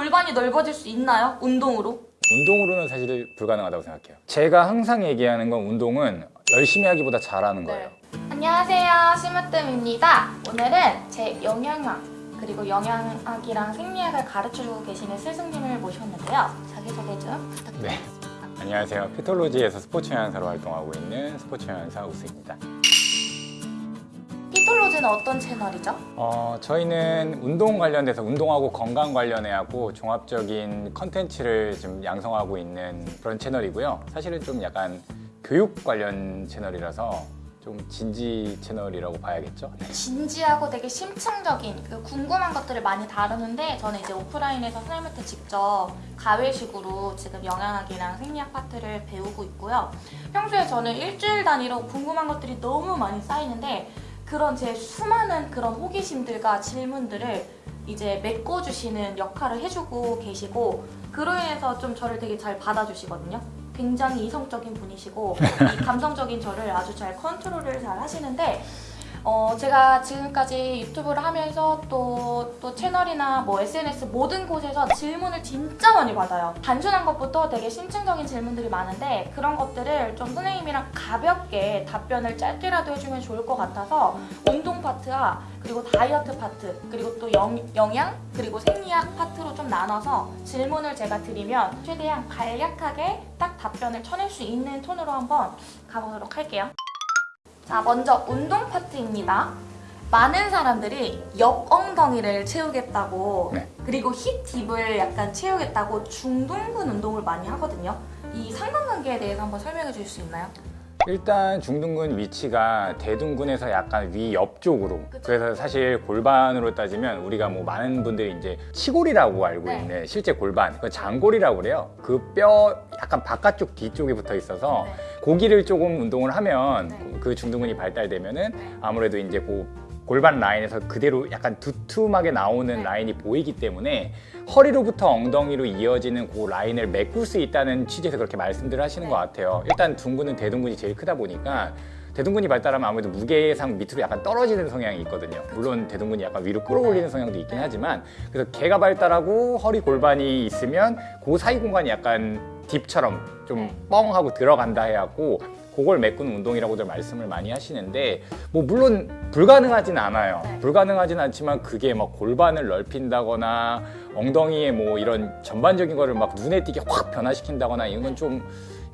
골반이 넓어질 수 있나요? 운동으로? 운동으로는 사실 불가능하다고 생각해요. 제가 항상 얘기하는 건 운동은 열심히 하기보다 잘하는 거예요. 안녕하세요 심으뜸입니다 오늘은 제 영양학 그리고 영양학이랑 생리학을 가르쳐주고 계시는 스승님을 모셨는데요 자기소개 좀 부탁드립니다 네. 안녕하세요. 피톨로지에서 스포츠 영양사로 활동하고 있는 스포츠 영양사 우수입니다. 피톨로즈는 어떤 채널이죠? 어, 저희는 운동 관련돼서 운동하고 건강 관련해 하고 종합적인 컨텐츠를 좀 양성하고 있는 그런 채널이고요. 사실은 좀 약간 교육 관련 채널이라서 좀 진지 채널이라고 봐야겠죠. 네. 진지하고 되게 심층적인 그 궁금한 것들을 많이 다루는데 저는 이제 오프라인에서 선생님한테 직접 가외식으로 지금 영양학이랑 생리학 파트를 배우고 있고요. 평소에 저는 일주일 단위로 궁금한 것들이 너무 많이 쌓이는데 그런 제 수많은 그런 호기심들과 질문들을 이제 메꿔주시는 역할을 해주고 계시고 그로 인해서 좀 저를 되게 잘 받아주시거든요. 굉장히 이성적인 분이시고 이 감성적인 저를 아주 잘 컨트롤을 잘 하시는데 어, 제가 지금까지 유튜브를 하면서 또, 또 채널이나 뭐 SNS 모든 곳에서 질문을 진짜 많이 받아요. 단순한 것부터 되게 심층적인 질문들이 많은데 그런 것들을 좀 선생님이랑 가볍게 답변을 짧게라도 해주면 좋을 것 같아서 운동 파트와 그리고 다이어트 파트 그리고 또 영, 영양 그리고 생리학 파트로 좀 나눠서 질문을 제가 드리면 최대한 간략하게 딱 답변을 쳐낼 수 있는 톤으로 한번 가보도록 할게요. 자, 먼저 운동 파트입니다. 많은 사람들이 옆 엉덩이를 채우겠다고 네. 그리고 힙 딥을 약간 채우겠다고 중둔근 운동을 많이 하거든요. 이 상관관계에 대해서 한번 설명해 주실 수 있나요? 일단 중둔근 위치가 대둔근에서 약간 위 옆쪽으로. 그래서 사실 골반으로 따지면 우리가 뭐 많은 분들이 이제 치골이라고 알고 네. 있는 실제 골반 그 장골이라고 그래요 그 뼈 약간 바깥쪽 뒤쪽에 붙어 있어서 네. 고기를 조금 운동을 하면 네. 그 중둔근이 발달되면은 아무래도 이제 그 골반 라인에서 그대로 약간 두툼하게 나오는 네. 라인이 보이기 때문에 허리로부터 엉덩이로 이어지는 그 라인을 메꿀 수 있다는 취지에서 그렇게 말씀들을 하시는 네. 것 같아요. 일단 둔근은 대둔근이 제일 크다 보니까 대둔근이 발달하면 아무래도 무게상 밑으로 약간 떨어지는 성향이 있거든요. 물론 대둔근이 약간 위로 끌어올리는 성향도 있긴 하지만 그래서 개가 발달하고 허리 골반이 있으면 그 사이 공간이 약간 딥처럼 좀 네. 뻥하고 들어간다 해갖고 그걸 메꾸는 운동이라고들 말씀을 많이 하시는데 뭐 물론 불가능하진 않아요. 네. 불가능하진 않지만 그게 막 골반을 넓힌다거나 엉덩이에 뭐 이런 전반적인 거를 막 눈에 띄게 확 변화시킨다거나 이런 건 좀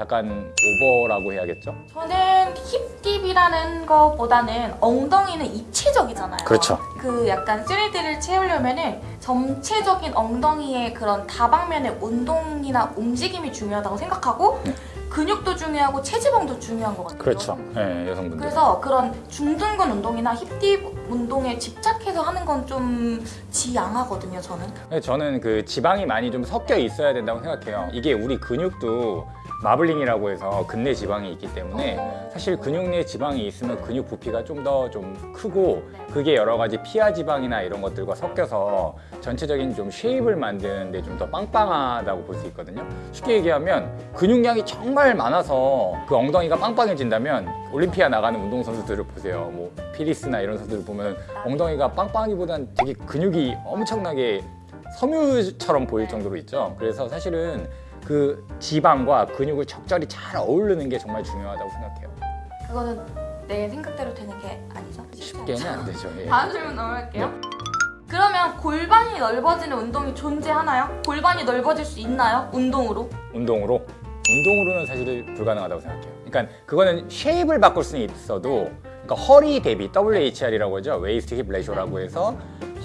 약간 오버라고 해야겠죠? 저는 힙딥이라는 것보다는 엉덩이는 입체적이잖아요. 그렇죠. 그 약간 3D를 채우려면 은 전체적인 엉덩이의 그런 다방면의 운동이나 움직임이 중요하다고 생각하고 네. 근육도 중요하고 체지방도 중요한 것 같아요. 그렇죠. 네, 여성분들. 그래서 그런 중둔근 운동이나 힙딥 운동에 집착해서 하는 건 좀 지양하거든요, 저는. 근데 저는 그 지방이 많이 좀 섞여 있어야 된다고 생각해요. 이게 우리 근육도 마블링이라고 해서 근내 지방이 있기 때문에 어. 사실 근육 내 지방이 있으면 근육 부피가 좀더좀 크고 그게 여러 가지 피하 지방이나 이런 것들과 섞여서 전체적인 좀 쉐입을 만드는데 좀 더 빵빵하다고 볼 수 있거든요. 쉽게 얘기하면 근육량이 정말 많아서 그 엉덩이가 빵빵해진다면 올림피아 나가는 운동선수들을 보세요. 뭐 피리스나 이런 선수들 보면 엉덩이가 빵빵하기보단 되게 근육이 엄청나게 섬유처럼 보일 정도로 있죠. 그래서 사실은 그 지방과 근육을 적절히 잘 어우르는 게 정말 중요하다고 생각해요. 그거는 내 생각대로 되는 게 아니죠. 쉽게는 안 되죠. 예. 다음 질문 넘어갈게요. 그러면 골반이 넓어지는 운동이 존재하나요? 골반이 넓어질 수 있나요? 운동으로? 운동으로 운동으로는 사실 불가능하다고 생각해요. 그러니까 그거는 shape을 바꿀 수는 있어도 그러니까 허리 대비 WHR이라고 하죠. waist hip ratio라고 해서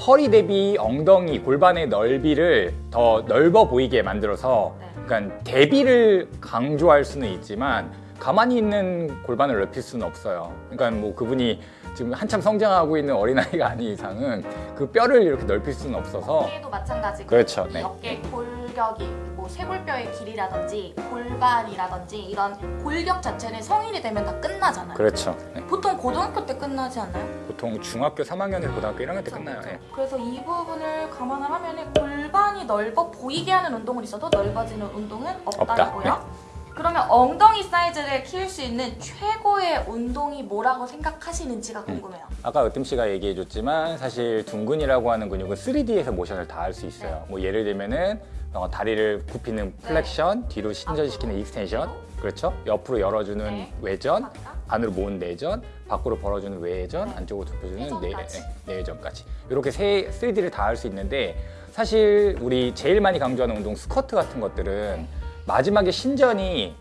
허리 대비 엉덩이 골반의 넓이를 더 넓어 보이게 만들어서 네. 그러니까 대비를 강조할 수는 있지만 가만히 있는 골반을 넓힐 수는 없어요. 그러니까 뭐 그분이 지금 한참 성장하고 있는 어린아이가 아닌 이상은 그 뼈를 이렇게 넓힐 수는 없어서 어깨도 마찬가지고 그렇죠, 이 네. 어깨 골격이 뭐 쇄골뼈의 길이라든지 골반이라든지 이런 골격 자체는 성인이 되면 다 끝나잖아요. 그렇죠. 네. 보통 고등학교 때 끝나지 않나요? 보통 중학교 3학년에서 고등학교 1학년 때 끝나요. 예. 그래서 이 부분을 감안을 하면 골반이 넓어 보이게 하는 운동은 있어도 넓어지는 운동은 없다고요. 없다. 네. 그러면 엉덩이 사이즈를 키울 수 있는 최고 의 최고의 운동이 뭐라고 생각하시는지가 궁금해요. 아까 으뜸 씨가 얘기해줬지만 사실 둔근이라고 하는 근육은 3D에서 모션을 다 할 수 있어요. 뭐 예를 들면은 어, 다리를 굽히는 flexion, 뒤로 신전시키는 extension, 그렇죠? 옆으로 열어주는 네. 외전, 맞다? 안으로 모은 내전, 밖으로 벌어주는 외전, 네. 안쪽으로 좁혀주는 내, 내전까지. 네, 내외전까지 이렇게 세 3D를 다 할 수 있는데 사실 우리 제일 많이 강조하는 운동 스쿼트 같은 것들은 네. 마지막에 신전이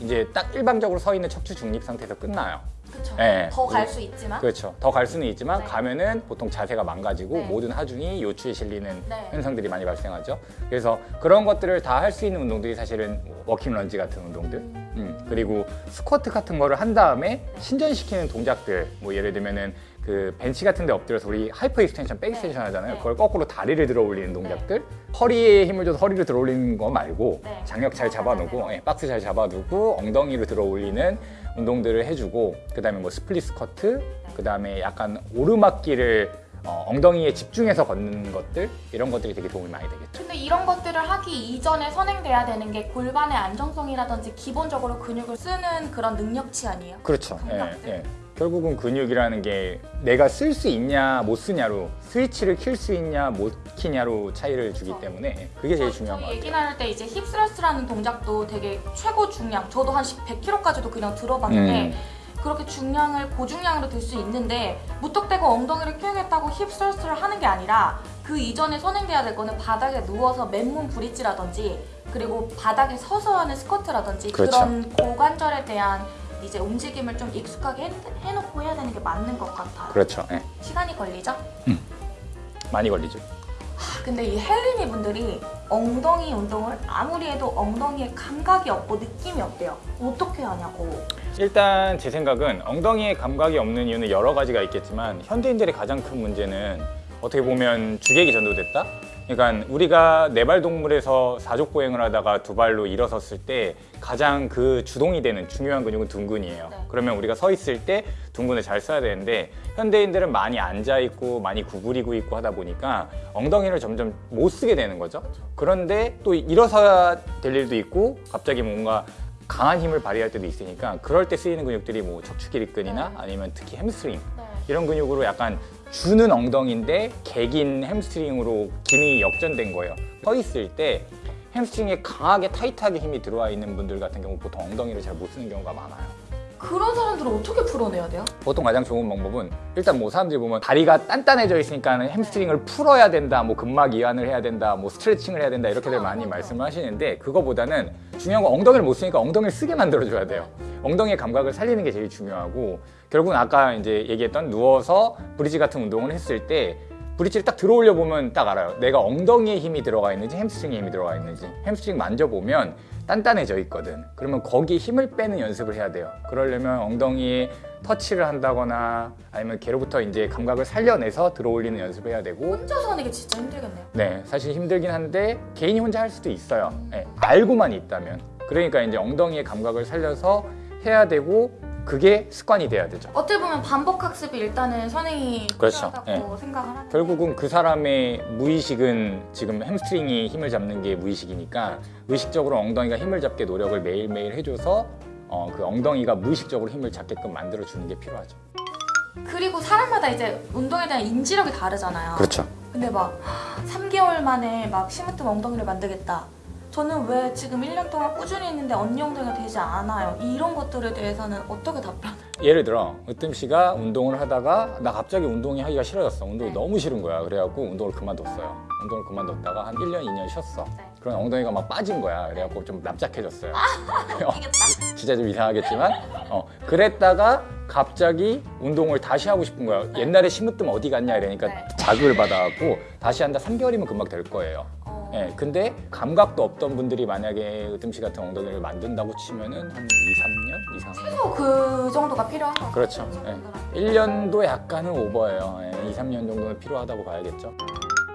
이제 딱 일방적으로 서 있는 척추 중립 상태에서 끝나요. 그렇죠. 네. 더갈 수 있지만 그렇죠. 더 갈 수는 있지만 네. 가면은 보통 자세가 망가지고 네. 모든 하중이 요추에 실리는 네. 현상들이 많이 발생하죠. 그래서 그런 것들을 다 할 수 있는 운동들이 사실은 뭐 walking lunge 같은 운동들, 음, 그리고 스쿼트 같은 거를 한 다음에 신전시키는 동작들, 뭐 예를 들면은 그 벤치 같은 데 엎드려서 우리 hyper extension, back extension 하잖아요. 네. 그걸 거꾸로 다리를 들어 올리는 동작들. 허리에 힘을 줘서 허리를 들어 올리는 거 말고 네. 장력 잘 어, 잡아놓고. 예, 박스 잘 잡아두고 엉덩이를 들어 올리는 운동들을 해주고 그 다음에 뭐 split 스쿼트, 그 다음에 약간 오르막길을 어, 엉덩이에 집중해서 걷는 것들 이런 것들이 되게 도움이 많이 되겠죠. 근데 이런 것들을 하기 이전에 선행돼야 되는 게 골반의 안정성이라든지 기본적으로 근육을 쓰는 그런 능력치 아니에요? 그렇죠. 예. 예. 결국은 근육이라는 게 내가 쓸 수 있냐 못 쓰냐로 스위치를 킬 수 있냐 못 키냐로 차이를 주기 그렇죠. 때문에 그게 제일 중요한 것 저희 같아요. 얘기 나눌 때 이제 힙스러스라는 동작도 되게 최고 중량 저도 한 100kg까지도 그냥 들어봤는데 음. 그렇게 중량을 고중량으로 들 수 있는데 무턱대고 엉덩이를 키우겠다고 힙스러스를 하는 게 아니라 그 이전에 선행돼야 될 거는 바닥에 누워서 맨몸 브릿지라든지 그리고 바닥에 서서 하는 스쿼트라든지 그 그렇죠. 런 고관절에 대한 이제 움직임을 좀 익숙하게 해, 해놓고 해야 되는 게 맞는 것 같아요. 그렇죠. 예. 시간이 걸리죠? 많이 걸리죠. 근데 이 헬리니 분들이 엉덩이 운동을 아무리 해도 엉덩이에 감각이 없고 느낌이 없대요. 어떻게 하냐고. 일단 제 생각은 엉덩이에 감각이 없는 이유는 여러 가지가 있겠지만 현대인들의 가장 큰 문제는 어떻게 보면 주객이 전도됐다? 그러니까 우리가 네발 동물에서 사족 보행을 하다가 두 발로 일어섰을 때 가장 그 주동이 되는 중요한 근육은 둔근이에요. 네. 그러면 우리가 서 있을 때 둔근을 잘 써야 되는데 현대인들은 많이 앉아 있고 많이 구부리고 있고 하다 보니까 엉덩이를 점점 못 쓰게 되는 거죠. 그런데 또 일어서야 될 일도 있고 갑자기 뭔가 강한 힘을 발휘할 때도 있으니까 그럴 때 쓰이는 근육들이 뭐 척추 기립근이나 네. 아니면 특히 햄스트링 네. 이런 근육으로 약간 주는 엉덩이인데 객인 햄스트링으로 기능이 역전된 거예요. 서 있을 때 햄스트링에 강하게 타이트하게 힘이 들어와 있는 분들 같은 경우 보통 엉덩이를 잘 못 쓰는 경우가 많아요. 그런 사람들은 어떻게 풀어내야 돼요? 보통 가장 좋은 방법은 일단 뭐 사람들이 보면 다리가 단단해져 있으니까 햄스트링을 풀어야 된다, 뭐 근막 이완을 해야 된다, 뭐 스트레칭을 해야 된다 이렇게들 많이 말씀을 하시는데 그거보다는 중요한 건 엉덩이를 못 쓰니까 엉덩이를 쓰게 만들어줘야 돼요. 엉덩이의 감각을 살리는 게 제일 중요하고 결국은 아까 이제 얘기했던 누워서 브리지 같은 운동을 했을 때 브릿지를 딱 들어올려 보면 딱 알아요. 내가 엉덩이에 힘이 들어가 있는지 햄스트링에 힘이 들어가 있는지. 햄스트링 만져보면 단단해져 있거든. 그러면 거기에 힘을 빼는 연습을 해야 돼요. 그러려면 엉덩이에 터치를 한다거나 아니면 걔로부터 이제 감각을 살려내서 들어올리는 연습을 해야 되고 혼자서 하는 게 진짜 힘들겠네요. 네, 사실 힘들긴 한데 개인이 혼자 할 수도 있어요. 네, 알고만 있다면. 그러니까 이제 엉덩이의 감각을 살려서 해야 되고 그게 습관이 돼야 되죠. 어떻게 보면 반복 학습이 일단은 선행이 그렇죠. 필요하다고 생각을 하는데 결국은 그 사람의 무의식은 지금 햄스트링이 힘을 잡는 게 무의식이니까 의식적으로 엉덩이가 힘을 잡게 노력을 매일매일 해줘서 어, 그 엉덩이가 무의식적으로 힘을 잡게끔 만들어주는 게 필요하죠. 그리고 사람마다 이제 운동에 대한 인지력이 다르잖아요. 그렇죠. 근데 막 3개월 만에 막 시무뜸 엉덩이를 만들겠다. 저는 왜 지금 1년 동안 꾸준히 했는데 언니 엉덩이가 되지 않아요? 이런 것들에 대해서는 어떻게 답변? 예를 들어 으뜸 씨가 운동을 하다가 나 갑자기 운동이 하기가 싫어졌어. 운동이 네. 너무 싫은 거야. 그래갖고 운동을 그만뒀어요. 운동을 그만뒀다가 한 1년, 2년 쉬었어. 네. 그런 엉덩이가 막 빠진 거야. 그래갖고 좀 납작해졌어요. 이겠다. 진짜 좀 이상하겠지만 어 그랬다가 갑자기 운동을 다시 하고 싶은 거야 옛날에 심으뜸 어디 갔냐 이러니까 네. 자극을 받아갖고 다시 한다 3개월이면 금방 될 거예요 어, 예 근데 감각도 없던 분들이 만약에 으뜸씨 같은 엉덩이를 만든다고 치면은 한 2, 3년 이상 최소 그 정도가 필요한 것 같아요. 그렇죠 예. 1년도 약간은 오버예요 예. 2, 3년 정도는 필요하다고 봐야겠죠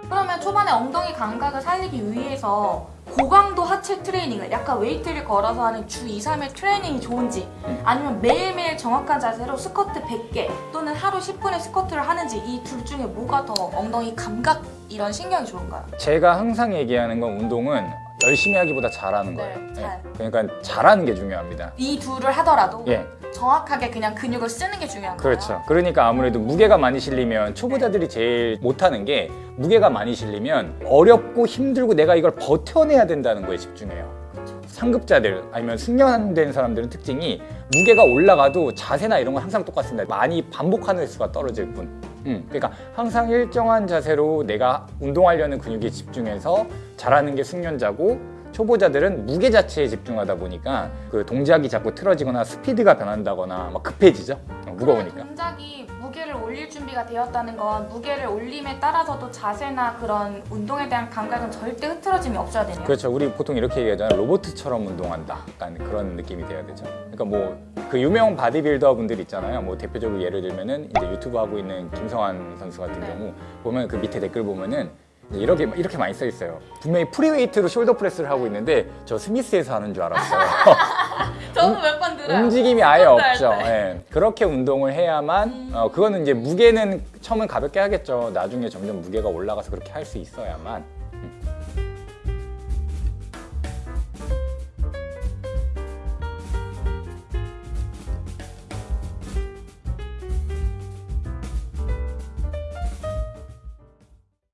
그러면 초반에 엉덩이 감각을 살리기 위해서 고강도 하체 트레이닝을 약간 웨이트를 걸어서 하는 주 2, 3일 트레이닝이 좋은지 음. 아니면 매일매일 정확한 자세로 스쿼트 100개 또는 하루 10분의 스쿼트를 하는지 이 둘 중에 뭐가 더 엉덩이 감각 이런 신경이 좋은가요? 제가 항상 얘기하는 건 운동은 열심히 하기보다 잘하는 거예요 네, 예. 잘. 그러니까 잘하는 게 중요합니다 이 둘을 하더라도 예, 정확하게 그냥 근육을 쓰는 게 중요한 거예요. 그렇죠. 그러니까 아무래도 무게가 많이 실리면 초보자들이 제일 못하는 게 무게가 많이 실리면 어렵고 힘들고 내가 이걸 버텨내야 된다는 거에 집중해요. 상급자들 아니면 숙련된 사람들은 특징이 무게가 올라가도 자세나 이런 건 항상 똑같습니다. 많이 반복하는 수가 떨어질 뿐. 음, 그러니까 항상 일정한 자세로 내가 운동하려는 근육에 집중해서 잘하는 게 숙련자고 초보자들은 무게 자체에 집중하다 보니까 그 동작이 자꾸 틀어지거나 스피드가 변한다거나 막 급해지죠. 어, 무거우니까. 동작이 무게를 올릴 준비가 되었다는 건 무게를 올림에 따라서도 자세나 그런 운동에 대한 감각은 절대 흐트러짐이 없어야 되네요. 그렇죠. 우리 보통 이렇게 얘기하잖아요. 로봇처럼 운동한다. 약간 그런 느낌이 돼야 되죠. 그러니까 뭐 그 유명 바디빌더 분들 있잖아요. 뭐 대표적으로 예를 들면은 이제 유튜브 하고 있는 김성환 선수 같은 네. 경우 보면 그 밑에 댓글 보면은 이렇게 이렇게 많이 써 있어요. 분명히 free weight로 shoulder press를 하고 있는데 저 스미스에서 하는 줄 알았어요. 저도 몇 번 들어요. 움직임이 아예 없죠. 때. 예. 그렇게 운동을 해야만 어, 그거는 이제 무게는 처음엔 가볍게 하겠죠. 나중에 점점 무게가 올라가서 그렇게 할 수 있어야만